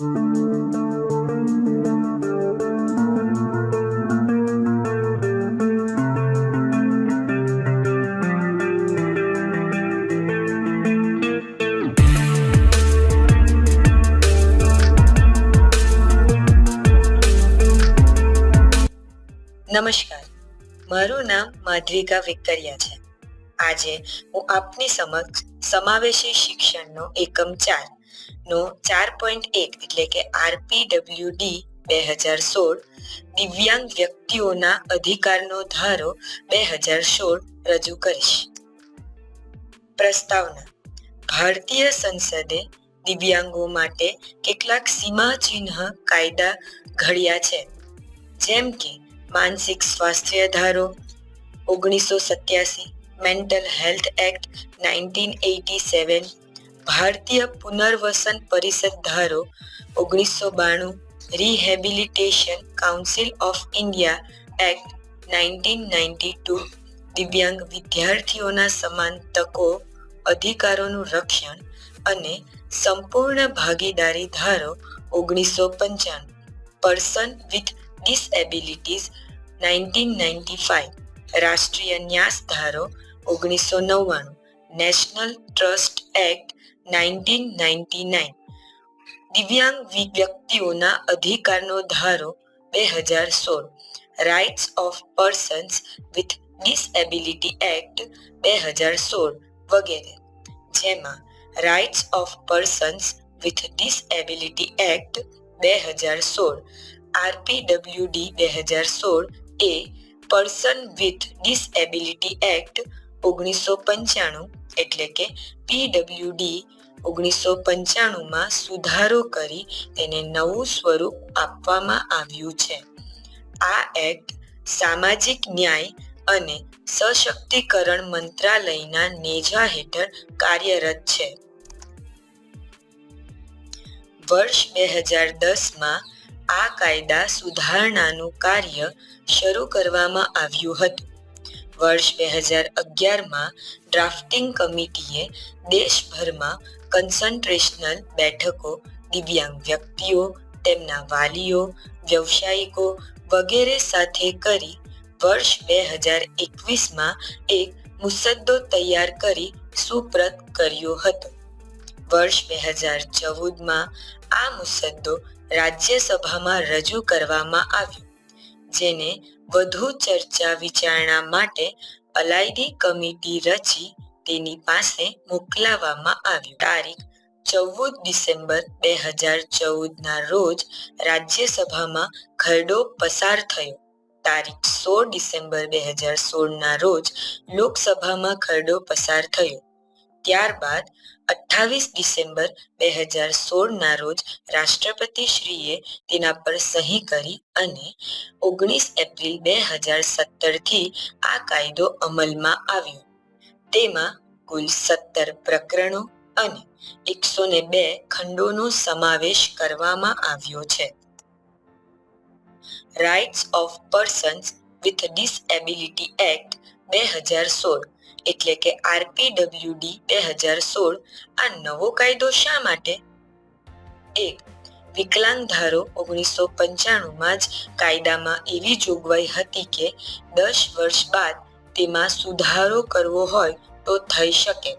નમસ્કાર. મારું નામ માધ્વિકા વિકરિયા છે. આજે હું આપની સમક્ષ સમાવેશી શિક્ષણનો એકમ ચાર નો ચાર પોઈન્ટ એક એટલે કે આરપીડબ્લ્યુડી બે હજાર સોળ દિવ્યાંગ વ્યક્તિઓના અધિકારનો ધારો બે હજાર સોળ રજૂ કરીશ. પ્રસ્તાવના. ભારતીય સંસદે દિવ્યાંગો માટે કેટલાક સીમાચિહ્ન કાયદા ઘડ્યા છે. જેમ કે માનસિક સ્વાસ્થ્ય ધારો, ઓગણીસો સત્યાસી, mental health act, nineteen eighty seven ભારતીય પુનર્વસન પરિષદ ધારો ઓગણીસો બાણું rehabilitation council of India act nineteen ninety two દિવ્યાંગ વિદ્યાર્થીઓના સમાન તકો, અધિકારોનું રક્ષણ અને સંપૂર્ણ ભાગીદારી ધારો ઓગણીસો પંચાણું. Person with disabilities nineteen ninety five રાષ્ટ્રીય ન્યાસ ધારો ઓગણીસો નવ્વાણું. National trust act nineteen ninety nine. દિવ્યાંગ વ્યક્તિઓના અધિકારનો ધારો બે હજાર સોળ. Rights of persons with disability act બે હજાર સોળ વગેરે. જેમાં rights of persons with disability act બે હજાર સોળ. આરપીડબ્લ્યુડી બે હજાર સોળ એ પર્સન વિથ ડિસએબિલિટી એક્ટ ઓગણીસો પંચાણું એટલે કે પીડબ્લ્યુડી ઓગણીસો પંચાણુંમાં સુધારો કરી તેને નવું સ્વરૂપ આપવામાં આવ્યું છે. આ એક્ટ સામાજિક ન્યાય અને સશક્તિકરણ મંત્રાલયના નેજા હેઠળ કાર્યરત છે. વર્ષ બે હજાર દસમાં આ કાયદા સુધારણાનું કાર્ય શરૂ કરવામાં આવ્યું હતું. વર્ષ બે હજાર અગિયારમાં ડ્રાફ્ટિંગ કમિટીએ દેશભરમાં કન્સન્ટ્રેશનલ બેઠકો, દિવ્યાંગ વ્યક્તિઓ, તેમના વાલીઓ, વ્યવસાયિકો વગેરે સાથે કરી વર્ષ બે હજાર એકવીસમાં એક મુસદ્દો તૈયાર કરી સુપ્રત કર્યો હતો. વર્ષ બે હજાર ચૌદમાં આ મુસદ્દો રાજ્યસભામાં રજૂ કરવામાં આવ્યો. જેને વધુ ચર્ચા વિચારણા માટે અલાયદી કમિટી રચી તેની પાસે મોકલાવવામાં આવ્યું. તારીખ ચૌદ ડિસેમ્બર બે હજાર ચૌદના રોજ રાજ્યસભામાં ખરડો પસાર થયો. તારીખ સોળ ડિસેમ્બર બે હજાર સોળના રોજ લોકસભામાં ખરડો પસાર થયો. ત્યારબાદ અઠ્ઠાવીસ ડિસેમ્બર બે હજાર સોળના રોજ રાષ્ટ્રપતિશ્રીએ તેના પર સહી કરી અને ઓગણીસ એપ્રિલ બે હજાર સત્તરથી આ કાયદો અમલમાં આવ્યો. તેમાં કુલ સત્તર પ્રકરણો અને એકસો ને બે ખંડોનો સમાવેશ કરવામાં આવ્યો છે. Rights of persons with disability act બે હજાર સોળ એટલે કે આરપીડબ્લ્યુડી બે હજાર સોળ આ નવો કાયદો શા માટે? એક વિકલાંગ ધારો ઓગણીસો પંચાણુંમાં જ કાયદામાં એવી જોગવાઈ હતી કે દસ વર્ષ બાદ તેમાં સુધારો કરવો હોય તો થઈ શકે.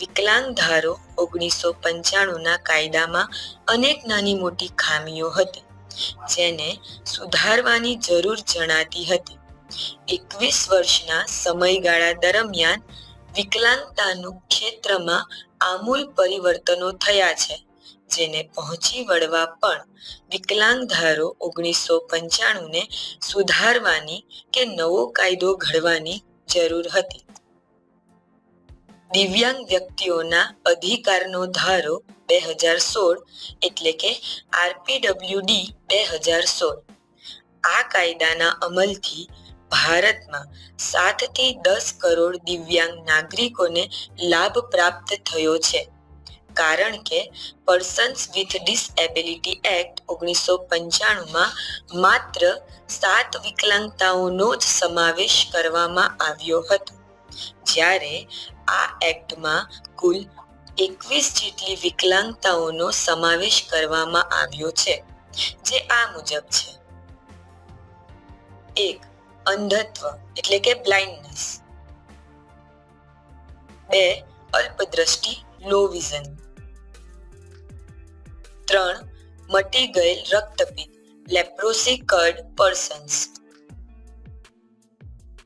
વિકલાંગ ધારો ઓગણીસો પંચાણુંના કાયદામાં અનેક નાની મોટી ખામીઓ હતી, જેને સુધારવાની જરૂર જણાતી હતી. એકવીસ વર્ષના સમયગાળા દરમિયાન વિકલાંગતાનું ક્ષેત્રમાં આમૂલ પરિવર્તનો થયા છે, જેને પહોંચી વળવા પણ વિકલાંગ ધારો ઓગણીસો પંચાણુંને સુધારવાની કે નવો કાયદો ઘડવાની જરૂર હતી. દિવ્યાંગ વ્યક્તિઓના અધિકારનો ધારો બે હજાર સોળ એટલે કે આરપીડબ્લ્યુડી બે હજાર સોળ. આ કાયદાના અમલથી ભારતમાં સાતથી દસ કરોડ દિવ્યાંગ નાગરિકોને લાભ પ્રાપ્ત થયો છે. કારણ કે પર્સન્સ વિથ ડિસએબિલિટી એક્ટ ઓગણીસો પંચાણુંમાં માત્ર સાત વિકલાંગતાઓનો જ સમાવેશ કરવામાં આવ્યો હતો. જ્યારે આ એક્ટમાં કુલ એકવીસ જેટલી વિકલાંગતાઓનો સમાવેશ કરવામાં આવ્યો છે, જે આ મુજબ છે. એક અંધત્વ એટલે કે બ્લાઇન્ડનેસ બે અલ્પદ્રષ્ટિ લો વિઝન ત્રણ મટી ગયેલ રક્તપિત્ત લેપ્રોસી કર્ડ પર્સન્સ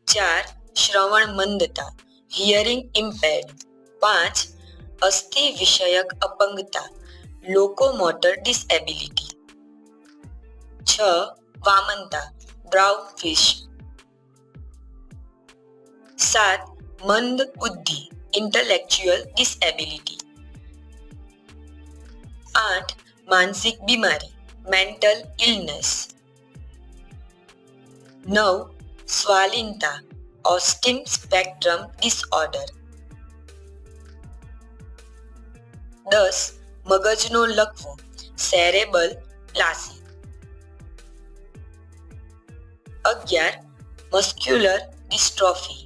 ચાર શ્રવણ મંદતા હિયરિંગ ઇમ્પેર્ડ પાંચ અસ્થિ વિષયક અપંગતા લોકોમોટર ડિસએબિલિટી છ વામનતા બ્રાઉન ફિશ સાત મંદ બુદ્ધિ ઇન્ટેલેક્ચ્યુઅલ ડિસએબિલિટી આઠ માનસિક બીમારી મેન્ટલ ઇલનેસ નવ સ્વાલિનતા ઓસ્ટિન સ્પેક્ટ્રમ ડિસઓર્ડર દસ મગજનો લકવો સેરેબલ પ્લાસી અગિયાર મસ્ક્યુલર ડિસ્ટ્રોફી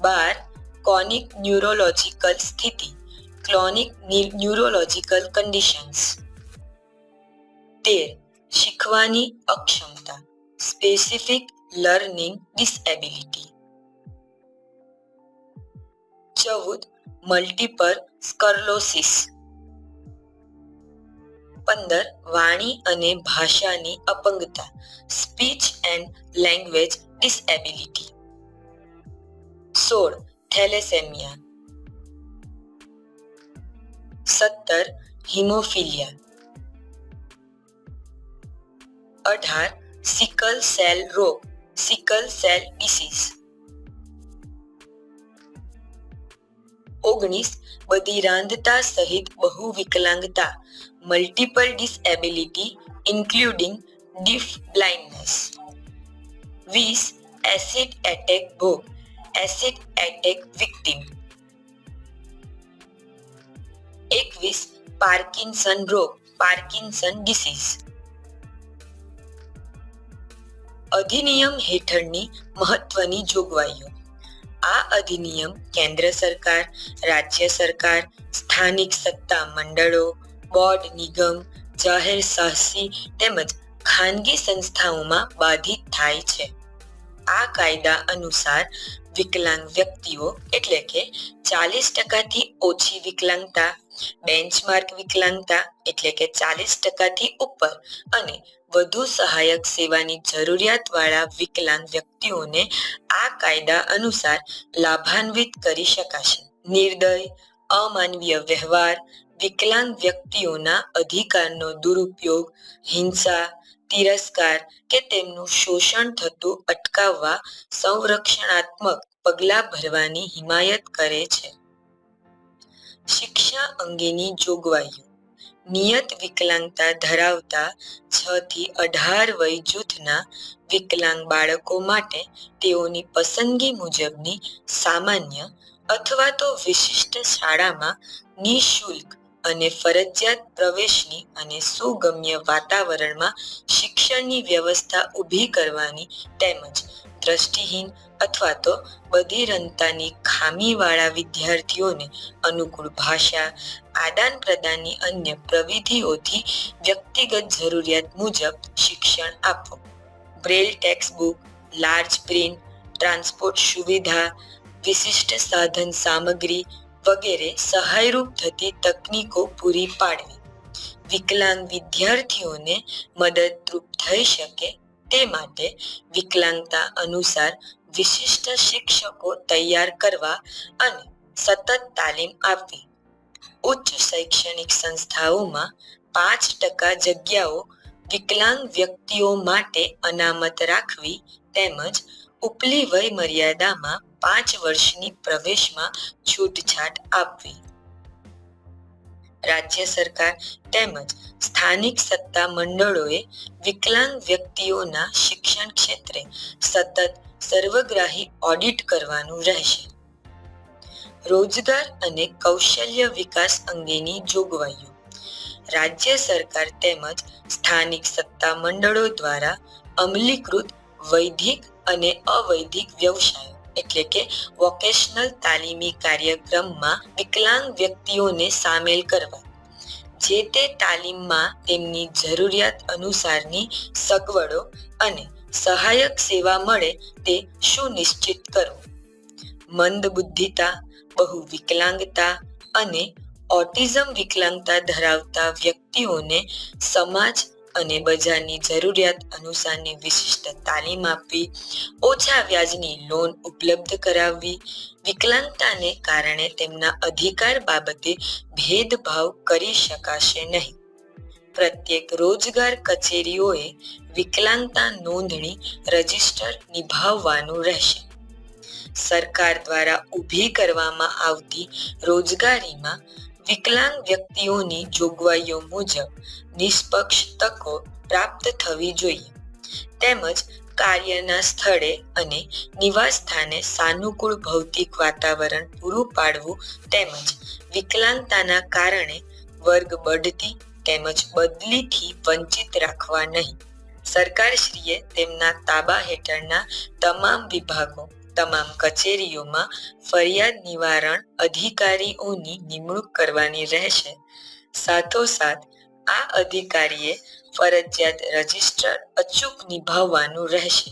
બાર કોનિક ન્યુરોલોજીકલ સ્થિતિ ક્લોનિક ન્યુરોલોજીકલ કન્ડિશન્સ તેર, શીખવાની અક્ષમતા સ્પેસિફિક લર્નિંગ ડિસએબિલિટી ચૌદ મલ્ટીપર સ્કર્લોસિસ પંદર, વાણી અને ભાષાની અપંગતા સ્પીચ એન્ડ લેંગ્વેજ ડિસએબિલિટી સોળ, થેલેસેમિયા. સત્તર, હિમોફિલિયા. અઢાર, સિકલ સેલ રોગ, સિકલ સેલ ડિસીઝ. ઓગણીસ, બધી રાંધતા સહિત બહુ વિકલાંગતા multiple disability including deaf blindness વીસ, એસિડ એટેક ભોગ એસિડ એટેક વિક્ટિમ એકવીસ પાર્કિન્સન રોગ પાર્કિન્સન ડિસીઝ અધિનિયમ હેઠળની મહત્વની જોગવાઈઓ. આ અધિનિયમ કેન્દ્ર સરકાર, રાજ્ય સરકાર, સ્થાનિક સત્તા મંડળો, બોર્ડ નિગમ, જાહેર સાહસી તેમજ ખાનગી સંસ્થાઓમાં બાધિત થાય છે. આ કાયદા અનુસાર વિકલાંગ વ્યક્તિઓ એટલે કે ચાલીસ ટકાથી ઓછી વિકલાંગતા બેન્ચમાર્ક વિકલાંગતા એટલે કે ચાલીસ ટકાથી ઉપર અને વધુ સહાયક સેવાની જરૂરિયાતવાળા વિકલાંગ વ્યક્તિઓને આ કાયદા અનુસાર લાભાન્વિત કરી શકાશે. નિર્દય, અમાનવીય વ્યવહાર, વિકલાંગ વ્યક્તિઓના અધિકારનો દુરુપયોગ, હિંસા તિરસ્કાર કે તેમનું શોષણ થતું અટકાવવા સંરક્ષણાત્મક પગલાં ભરવાની હિમાયત કરે છે. શિક્ષા અંગેની જોગવાઈઓ. નિયત વિકલાંગતા ધરાવતા છ થી અઢાર વય જૂથના વિકલાંગ બાળકો માટે તેઓની પસંદગી મુજબની સામાન્ય અથવા તો વિશિષ્ટ શાળામાં નિઃશુલ્ક અને ફરજિયાત પ્રવેશની અને સુગમ્ય વાતાવરણમાં શિક્ષણની વ્યવસ્થા ઊભી કરવાની તેમજ દ્રષ્ટિહીન અથવા તો બધિરંતાની ખામીવાળા વિદ્યાર્થીઓને અનુકૂળ ભાષા, આદાન પ્રદાનની અન્ય પ્રવિધિઓથી વ્યક્તિગત જરૂરિયાત મુજબ શિક્ષણ આપવું. Braille text book large print, transport સુવિધા, વિશિષ્ટ સાધન સામગ્રી વગેરે સહાયરૂપ થતી તકનીકો પૂરી પાડવી. વિકલાંગ વિદ્યાર્થીઓને મદદરૂપ થઈ શકે તે માટે વિકલાંગતા અનુસાર વિશિષ્ટ શિક્ષકો તૈયાર કરવા અને સતત તાલીમ આપવી. ઉચ્ચ શૈક્ષણિક સંસ્થાઓમાં પાંચ ટકા જગ્યાઓ વિકલાંગ વ્યક્તિઓ માટે અનામત રાખવી તેમજ ઉપલી વય મર્યાદામાં પાંચ વર્ષની પ્રવેશમાં છૂટછાટ આપવી. રાજ્ય સરકાર તેમજ સ્થાનિક સત્તા મંડળોએ વિકલાંગ વ્યક્તિઓના શિક્ષણ ક્ષેત્રે સતત સર્વગ્રાહી ઓડિટ કરવાનું રહેશે. રોજગાર અને કૌશલ્ય વિકાસ અંગેની જોગવાઈઓ. રાજ્ય સરકાર તેમજ સ્થાનિક સત્તા મંડળો દ્વારા અમલીકૃત વૈધિક અને અવૈધિક વ્યવસાયો. એટલે કે વોકેશનલ તાલીમી કાર્યક્રમમાં વિકલાંગ વ્યક્તિઓને સામેલ કરવા. જે તે તાલીમમાં તેમની જરૂરિયાત અનુસારની સગવડો અને સહાયક સેવા મળે તે સુનિશ્ચિત કરવું મંદ બુદ્ધિતા બહુ વિકલાંગતા અને ઓટિઝમ વિકલાંગતા ધરાવતા વ્યક્તિઓને સમાજ અને બજારની જરૂરિયાત અનુસારની વિશિષ્ટ તાલીમ આપવી, ઓછા વ્યાજની લોન ઉપલબ્ધ કરાવવી, વિકલાંગતાને કારણે તેમના અધિકાર બાબતે ભેદભાવ કરી શકાશે નહીં. પ્રત્યેક રોજગાર કચેરીઓએ વિકલાંગતા નોંધણી રજિસ્ટર નિભાવવાનું રહેશે. સરકાર દ્વારા ઊભી કરવામાં આવતી રોજગારીમાં વિકલાંગ વ્યક્તિઓની જોગવાઈઓ મુજબ નિષ્પક્ષ તકો પ્રાપ્ત થવી જોઈએ. તેમજ કાર્યના સ્થળે અને નિવાસ સ્થાને સાનુકૂળ ભૌતિક વાતાવરણ પૂરું પાડવું તેમજ વિકલાંગતાના કારણે વર્ગ બઢતી તેમજ બદલીથી વંચિત રાખવા નહીં. સરકારશ્રીએ તેમના તાબા હેઠળના તમામ વિભાગો તમામ કચેરીઓમાં ફરિયાદ નિવારણ અધિકારીઓની નિમણૂક કરવાની રહેશે. સાથોસાથ, આ અધિકારીએ ફરજિયાત રજિસ્ટર અચૂક નિભાવવાનું રહેશે.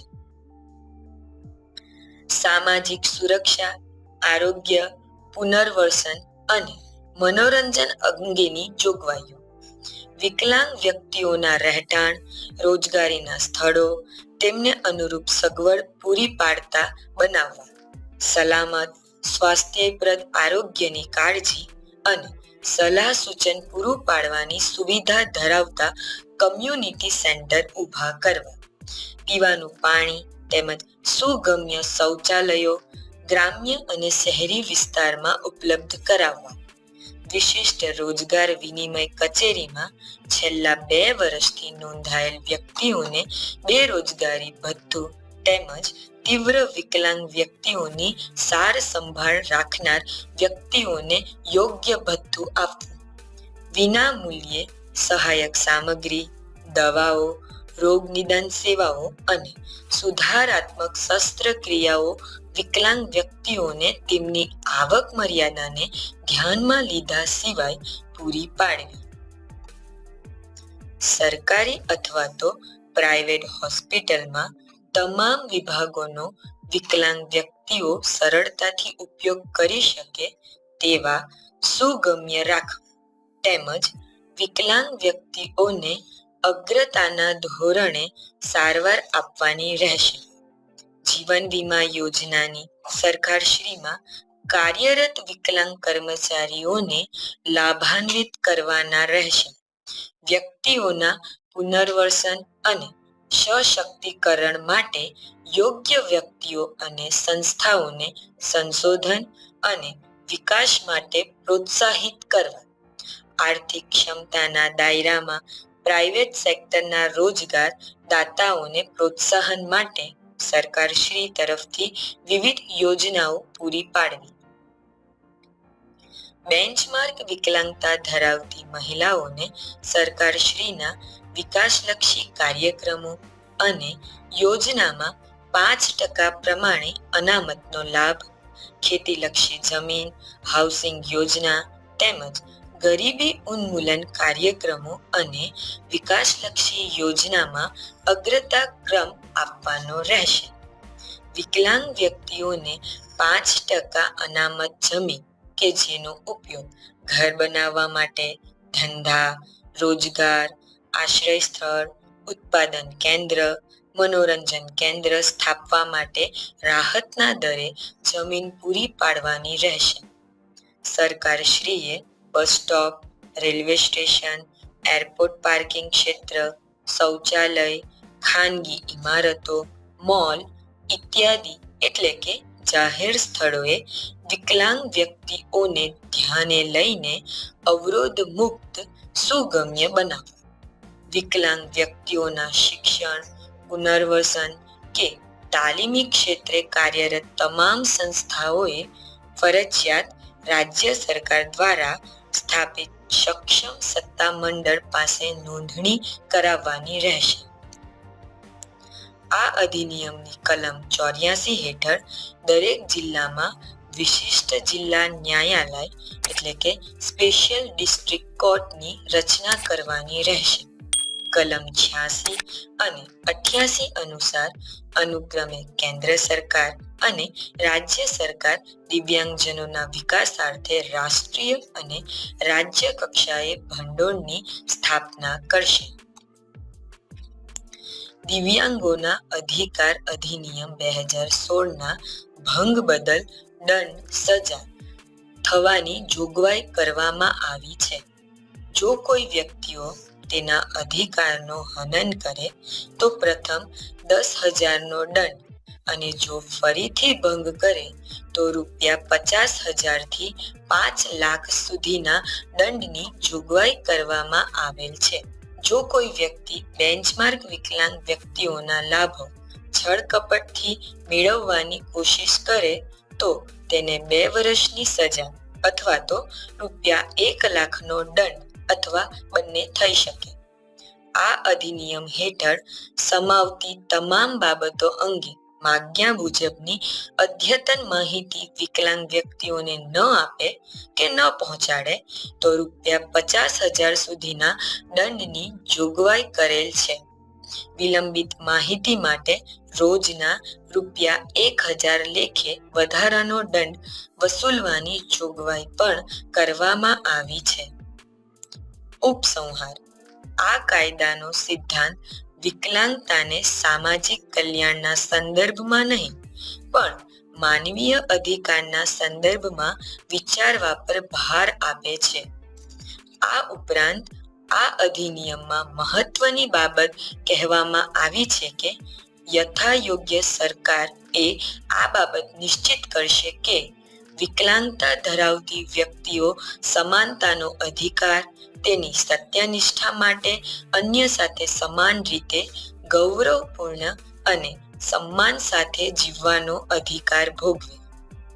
સામાજિક સુરક્ષા, આરોગ્ય, પુનર્વસન અને મનોરંજન અંગેની જોગવાઈઓ. વિકલાંગ વ્યક્તિઓના રહેઠાણ, રોજગારીના સ્થળો તેમને અનુરૂપ સગવડ પૂરી પાડતા બનાવવા સલામત, સ્વાસ્થ્યપ્રદ આરોગ્યની કાળજી અને સલાહ સૂચન પૂરું પાડવાની સુવિધા ધરાવતા કમ્યુનિટી સેન્ટર ઊભા કરવા. પીવાનું પાણી તેમજ સુગમ્ય શૌચાલયો ગ્રામ્ય અને શહેરી વિસ્તારમાં ઉપલબ્ધ કરાવવા. વિશિષ્ટ રોજગાર વિનિમય કચેરીમાં છેલ્લા બે વર્ષથી નોંધાયેલ વ્યક્તિઓને બેરોજગારી ભથ્થું તેમજ તીવ્ર વિકલાંગ વ્યક્તિઓની સાર સંભાળ રાખનાર વ્યક્તિઓને યોગ્ય ભથ્થું આપવું. વિના મૂલ્યે સહાયક સામગ્રી, દવાઓ, રોગ નિદાન સેવાઓ અને સુધારાત્મક શસ્ત્રક્રિયાઓ વિકલાંગ વ્યક્તિઓને તેમની આવક મર્યાદાને ધ્યાનમાં લીધા સિવાય પૂરી પાડવી. સરકારી અથવા તો પ્રાઇવેટ હોસ્પિટલમાં તમામ વિભાગોનો વિકલાંગ વ્યક્તિઓ સરળતાથી ઉપયોગ કરી શકે તેવા સુગમ્ય રાખવા તેમજ વિકલાંગ વ્યક્તિઓને અગ્રતાના ધોરણે સારવાર આપવાની રહેશે. જીવન વીમા યોજનાની સરકારશ્રીમાં કાર્યરત વિકલાંગ કર્મચારીઓને લાભાન્વિત કરવાના રહેશે. વ્યક્તિઓના પુનર્વસન અને સશક્તિકરણ માટે યોગ્ય વ્યક્તિઓ અને સંસ્થાઓને સંશોધન અને વિકાસ માટે પ્રોત્સાહિત કરવા. આર્થિક ક્ષમતાના દાયરામાં પ્રાઇવેટ સેક્ટરના રોજગાર દાતાઓને પ્રોત્સાહન માટે સરકારશ્રી તરફથી વિવિધ યોજનાઓ પૂરી પાડવી. બેન્ચમાર્ક વિકલાંગતા ધરાવતી મહિલાઓને સરકારશ્રીના વિકાસલક્ષી કાર્યક્રમો અને યોજનામાં પાંચ ટકા પ્રમાણે અનામતનો લાભ, ખેતીલક્ષી જમીન, હાઉસિંગ યોજના તેમજ ગરીબી ઉન્મૂલન કાર્યક્રમો અને વિકાસલક્ષી યોજનામાં અગ્રતા ક્રમ આપવાનો રહેશે. વિકલાંગ વ્યક્તિઓને પાંચ ટકા અનામત જમીન કે જેનો ઉપયોગ ઘર બનાવવા માટે, ધંધા, રોજગાર, આશ્રય સ્થળ, ઉત્પાદન કેન્દ્ર, મનોરંજન કેન્દ્ર સ્થાપવા માટે રાહતના દરે જમીન પૂરી પાડવાની રહેશે. સરકારશ્રીએ bus stop, railway station, airport parking ક્ષેત્ર, શૌચાલય ખાનગી ઇમારતો, મોલ ઇત્યાદિ એટલે કે જાહેર સ્થળોએ વિકલાંગ વ્યક્તિઓને ધ્યાને લઈને અવરોધ મુક્ત, સુગમ્ય બનાવવું વિકલાંગ વ્યક્તિઓના શિક્ષણ, પુનર્વસન કે તાલીમી ક્ષેત્રે કાર્યરત તમામ સંસ્થાઓએ ફરજિયાત રાજ્ય સરકાર દ્વારા સ્થાપિત સક્ષમ સત્તા મંડળ પાસે નોંધણી કરાવવાની રહેશે. આ અધિનિયમની કલમ ચોર્યાસી હેઠળ દરેક જિલ્લામાં વિશિષ્ટ જિલ્લા ન્યાયાલય એટલે કે સ્પેશિયલ ડિસ્ટ્રિક્ટ કોર્ટની રચના કરવાની રહેશે. કલમ છ્યાસી અને અઠ્યાસી અનુસાર અનુક્રમે કેન્દ્ર સરકાર અને રાજ્ય સરકાર દિવ્યાંગજનોના વિકાસાર્થે રાષ્ટ્રીય અને રાજ્ય કક્ષાએ ભંડોળની સ્થાપના કરશે. દિવ્યાંગોના અધિકાર અધિનિયમ બે હજાર સોળના ભંગ બદલ દંડ, સજા થવાની જોગવાઈ કરવામાં આવી છે. જો કોઈ વ્યક્તિઓ તેના અધિકારનો હનન કરે, તો પ્રથમ દસ હજારનો દંડ અને જો ફરીથી ભંગ કરે, તો રૂપિયા પચાસ હજારથી પાંચ લાખ સુધીના દંડની જોગવાઈ કરવામાં આવેલ છે. જો કોઈ વ્યક્તિ બેન્ચમાર્ક વિકલાંગ વ્યક્તિઓના લાભો છળ કપટથી મેળવવાની કોશિશ કરે, તો તેને બે વર્ષની સજા અથવા તો રૂપિયા એક લાખનો દંડ અથવા બંને થઈ શકે. આ અધિનિયમ હેઠળ સમાવતી તમામ બાબતો અંગે માગ્યા મુજબની અદ્યતન માહિતી વિકલાંગ વ્યક્તિઓને ન આપે કે ન પહોંચાડે, તો રૂપિયા પચાસ હજાર સુધીના દંડની જોગવાઈ કરેલ છે. વિલંબિત માહિતી માટે રોજના રૂપિયા એક હજાર લેખે વધારાનો દંડ વસૂલવાની જોગવાઈ પણ કરવામાં આવી છે. ઉપસંહાર. આ કાયદાનો સિદ્ધાંત વિકલાંગતાને સામાજિક કલ્યાણના સંદર્ભમાં નહીં, પણ માનવીય અધિકારના સંદર્ભમાં વિચારવા પર ભાર આપે છે. આ ઉપરાંત, આ અધિનિયમમાં મહત્વની બાબત કહેવામાં આવી છે કે યથાયોગ્ય સરકાર એ આ બાબત નિશ્ચિત કરશે કે વિકલાંગતા ધરાવતી વ્યક્તિઓ સમાનતાનો અધિકાર, તેની સત્યનિષ્ઠા માટે અન્ય સાથે સમાન રીતે ગૌરવપૂર્ણ અને સન્માન સાથે જીવવાનો અધિકાર ભોગવે.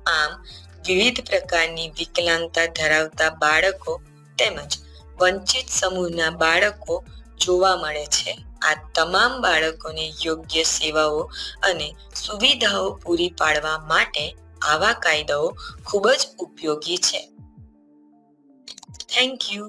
આમ, વિવિધ પ્રકારની વિકલાંગતા ધરાવતા બાળકો તેમજ વંચિત સમૂહના બાળકો જોવા મળે છે. આ તમામ બાળકોને યોગ્ય સેવાઓ અને સુવિધાઓ પૂરી પાડવા માટે આવા કાયદાઓ ખૂબ જ ઉપયોગી છે. Thank you